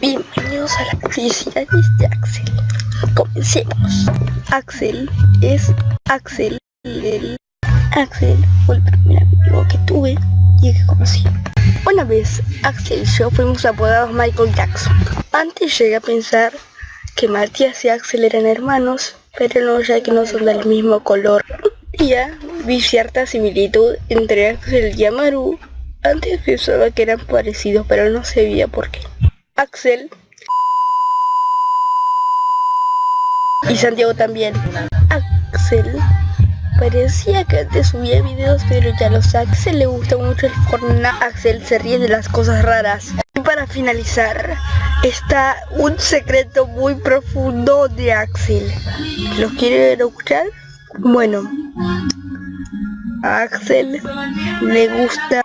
Bienvenidos a las curiosidades de Axel. Comencemos. Axel es Axel. El Axel fue el primer amigo que tuve y que conocí. Una vez Axel y yo fuimos apodados Michael Jackson. Antes llegué a pensar que Matías y Axel eran hermanos, pero no ya que no son del mismo color. Un vi cierta similitud entre Axel y Amaru. Antes pensaba que eran parecidos, pero no sabía por qué. Axel y Santiago también. Axel parecía que antes subía videos, pero ya los Axel le gusta mucho el Fortnite. Axel se ríe de las cosas raras. Y para finalizar, está un secreto muy profundo de Axel. ¿Lo quieren escuchar? Bueno, Axel le gusta...